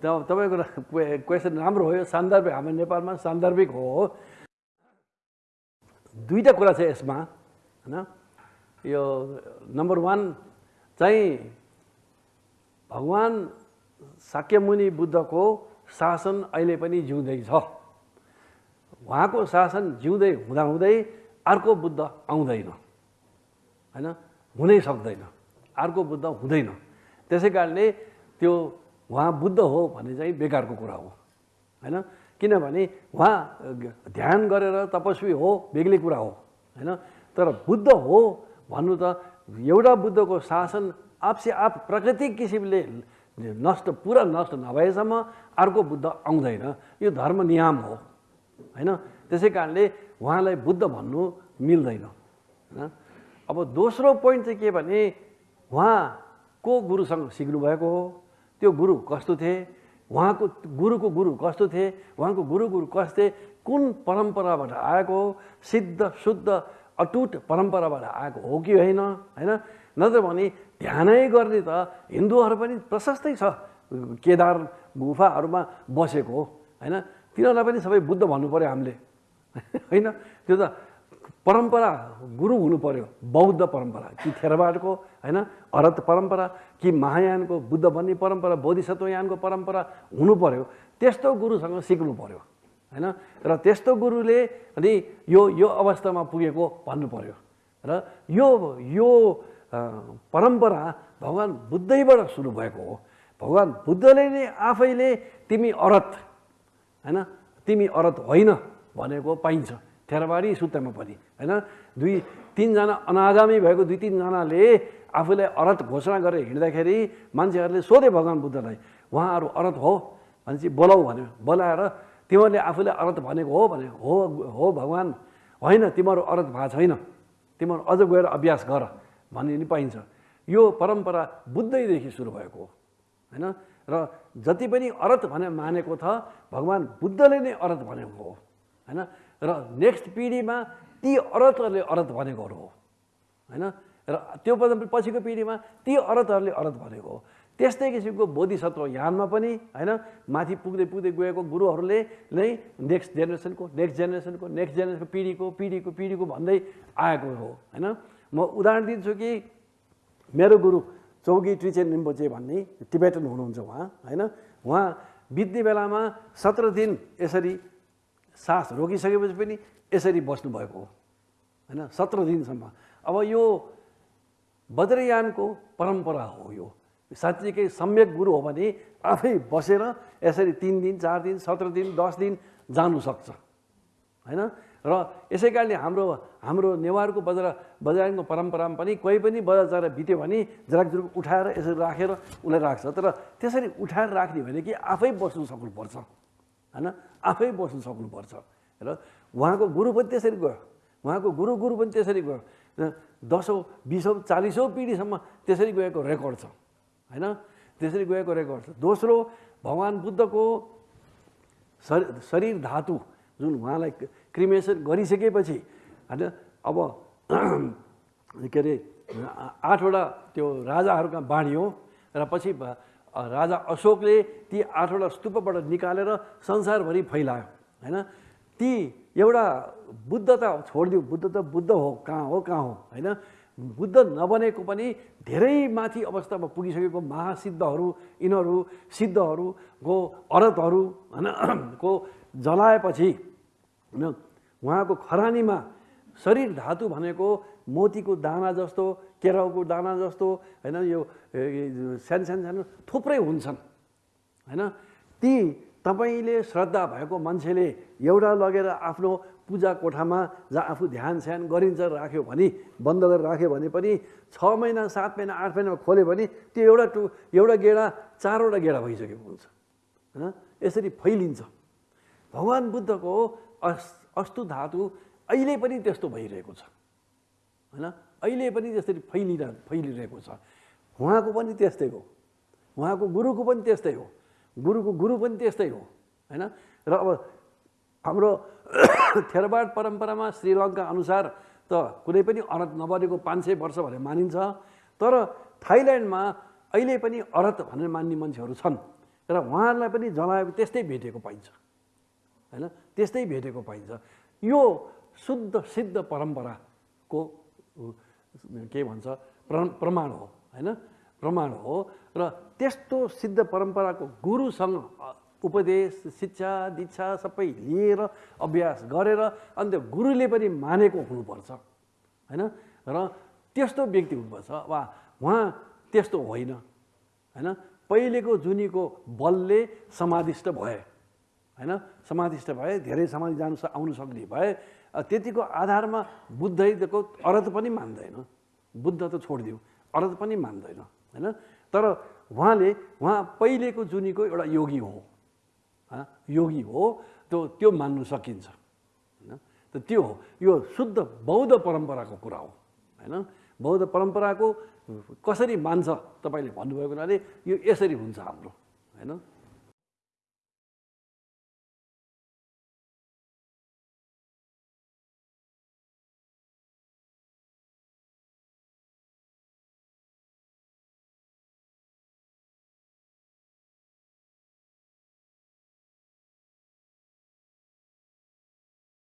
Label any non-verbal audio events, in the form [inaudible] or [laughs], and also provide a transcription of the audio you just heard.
तपाईँको क्वे- क्वेसन राम्रो हो यो सान्दर्भिक हाम्रो नेपालमा सान्दर्भिक हो। दुईवटा कुरा छ यसमा होइन यो नम्बर वान चाहिँ भगवान् शाक्यमुनि बुद्धको शासन अहिले पनि जिउँदैछ उहाँको शासन जिउँदै हुँदाहुँदै अर्को बुद्ध आउँदैन होइन हुनै सक्दैन अर्को बुद्ध हुँदैन। त्यसै कारणले त्यो उहाँ बुद्ध हो भन्ने चाहिँ बेकारको कुरा हो। होइन? किनभने उहाँ ध्यान गरेर तपस्वी हो बेग्लै कुरा हो। होइन? तर बुद्ध हो भन्नु त एउटा बुद्धको शासन आफसे आफ प्राकृतिक किसिमले नष्ट पुरा नष्ट नभएसम्म अर्को बुद्ध आउँदैन। यो धर्म नियम हो। होइन? त्यसै कारणले उहाँलाई बुद्ध भन्नु मिल्दैन। होइन? अब दोस्रो पोइन्ट चाहिँ के भने उहाँ को गुरुसँग सिक्नुभएको हो। त्यो गुरु कस्तो थिए? उहाँको गुरुको गुरु कस्तो थिए? उहाँको गुरु गुरु कस्तो थिए? कुन परम्पराबाट आएको हो? सिद्ध शुद्ध अटुट परम्पराबाट आएको हो कि होइन? होइन? नत्र भने ध्यानै गर्ने त हिन्दूहरू पनि प्रशस्तै छ। केदार गुफाहरूमा बसेको हो। होइन? तिनीहरूलाई पनि सबै बुद्ध भन्नु पऱ्यो हामीले। [laughs] होइन? त्यो त परम्परा गुरु हुनु पर्यो बौद्ध परम्परा कि थेरवाडको होइन अरत परम्परा कि महायानको बुद्ध भन्ने परम्परा बोधिसत्वयानको परम्परा हुनु पर्यो त्यस्तो गुरुसँग सिक्नु पर्यो होइन र त्यस्तो गुरुले अनि यो यो अवस्थामा पुगेको भन्नु पर्यो र यो यो परम्परा भगवान् बुद्धैबाट सुरु भएको हो भगवान् बुद्धले नै आफैले तिमी अरत होइन तिमी अरत होइन भनेको पाइन्छ। थेरवाडी सुत्तामा पनि होइन? दुई तिनजना अनागामी भएको दुई तिनजनाले आफूलाई अरत घोषणा गरेर हिँड्दाखेरि मान्छेहरूले सोधे भगवान् बुद्धलाई उहाँहरू अरत हो? भनेपछि बोलाऊ भन्यो। बोलाएर तिमीहरूले आफूले अरत भनेको हो भने हो हो भगवान् होइन तिमीहरू अरत भएको छैन। तिमीहरू अझ गएर अभ्यास गर भन्ने नि पाइन्छ। यो परम्परा बुद्धैदेखि सुरु भएको हो होइन? र जति पनि अरत भने मानेको छ भगवान् बुद्धले नै अरत भनेको हो होइन? र नेक्स्ट पिँढीमा ती अरतहरूले अरत भनेकोहरू हो। होइन? र त्यो पछि- पछिको पिँढीमा ती अरतहरूले अरत भनेको हो। त्यस्तै किसिमको बोधिसत्व यानमा पनि होइन? माथि पुग्दै पुग्दै गएको गुरुहरूले नै नेक्स्ट जेनेरेसनको नेक्स्ट जेनेरेसनको नेक्स्ट जेनेरेसनको पिँढीको पिँढीको पिँढीको भन्दै आएको हो। होइन? म उदाहरण दिन्छु कि मेरो गुरु चौकी ट्रिचेन रिम्पोचे भन्ने टिबेटन हुनुहुन्छ उहाँ होइन? उहाँ बित्ने बेलामा सत्र दिन यसरी सास रोकिसकेपछि पनि यसरी बस्नुभएको हो। होइन? सत्र दिनसम्म। अब यो वज्रयानको परम्परा हो यो। साँच्चीकै सम्यक गुरु हो भने आफै बसेर यसरी तिन दिन चार दिन सत्र दिन दस दिन जानु सक्छ। होइन? र यसै कारणले हाम्रो हाम्रो नेवारको बजार बजारको परम्परामा पनि कोही पनि बजार बित्यो भने झराकझुरुक उठाएर यसरी राखेर उसलाई राख्छ। तर त्यसरी उठाएर राख्ने भने कि आफै बस्नु सक्नुपर्छ। होइन? आफै बस्नु सक्नुपर्छ। र उहाँको गुरु पनि त्यसरी गयो। उहाँको गुरु गुरु पनि त्यसरी गयो। र दसौँ बिसौँ चालिसौँ पिँढीसम्म त्यसरी गएको रेकर्ड छ। होइन? त्यसरी गएको रेकर्ड छ। दोस्रो भगवान् बुद्धको शरीर शरीर धातु जुन उहाँलाई क्रिमेसन गरिसकेपछि होइन? अब [clears throat] के अरे आठवटा त्यो राजाहरूका बाँडियो र पछि राजा अशोकले ती आठवटा स्तूपबाट निकालेर संसारभरि फैलायो होइन? ती एउटा बुद्ध त छोडिदियो बुद्ध त बुद्ध हो कहाँ हो कहाँ हो होइन? बुद्ध नबनेको पनि धेरै माथि अवस्थामा पुगिसकेको महासिद्धहरू यिनीहरू सिद्धहरूको अरतहरू होइन? को जलाएपछि होइन? उहाँको खरानीमा शरीर धातु भनेको मोतीको दाना जस्तो केराउको दाना जस्तो होइन यो सानो सानो सानो थुप्रै हुन्छन्। होइन? ती तपाईँले श्रद्धा भएको मान्छेले एउटा लगेर आफ्नो पूजा कोठामा जहाँ आफू ध्यान स्यान गरिन्छ राख्यो भने बन्द गरेर राख्यो भने पनि छ महिना सात महिना आठ महिनामा खोल्यो भने त्यो एउटा टु एउटा गेडा चारवटा गेडा भइसकेको हुन्छ। होइन? यसरी फैलिन्छ। भगवान् बुद्धको अस अस्तु धातु अहिले पनि त्यस्तो भइरहेको छ। होइन? अहिले पनि त्यसरी फैलिरह फैलिरहेको छ। उहाँको पनि त्यस्तै हो। उहाँको गुरुको पनि त्यस्तै हो। गुरुको गुरु पनि त्यस्तै हो। होइन? र अब हाम्रो [coughs] थेरवाड परम्परामा श्रीलङ्का अनुसार त कुनै पनि अरत नबनेको पाँच सय वर्ष भनेर मानिन्छ। तर थाइल्यान्डमा अहिले पनि अरत भनेर मान्ने मान्छेहरू छन्। र उहाँहरूलाई पनि जलाए त्यस्तै भेटेको पाइन्छ। होइन? त्यस्तै भेटेको पाइन्छ। यो शुद्ध सिद्ध परम्पराको के भन्छ प्र प्रमाण हो होइन? प्रमाण हो र त्यस्तो सिद्ध परम्पराको गुरुसँग उपदेश शिक्षा दीक्षा सबै लिएर अभ्यास गरेर अन्त गुरुले पनि मानेको हुनुपर्छ होइन? र त्यस्तो व्यक्ति हुनुपर्छ वा उहाँ त्यस्तो होइन होइन? पहिलेको जुनीको बलले समाधिष्ट भए होइन? समाधिष्ट भए धेरै समाधि जानु आउनु सक्ने भए त्यतिको आधारमा बुद्धको अर्थ पनि मान्दैन। बुद्ध त छोडिदियो अर्थ पनि मान्दैन होइन? तर उहाँले उहाँ पहिलेको जुनीको एउटा योगी हो। योगी हो त्यो त्यो मान्नु सकिन्छ होइन? त त्यो हो। यो शुद्ध बौद्ध परम्पराको कुरा हो होइन? बौद्ध परम्पराको कसरी मान्छ तपाईँले भन्नुभएको हुनाले यो यसरी हुन्छ हाम्रो होइन?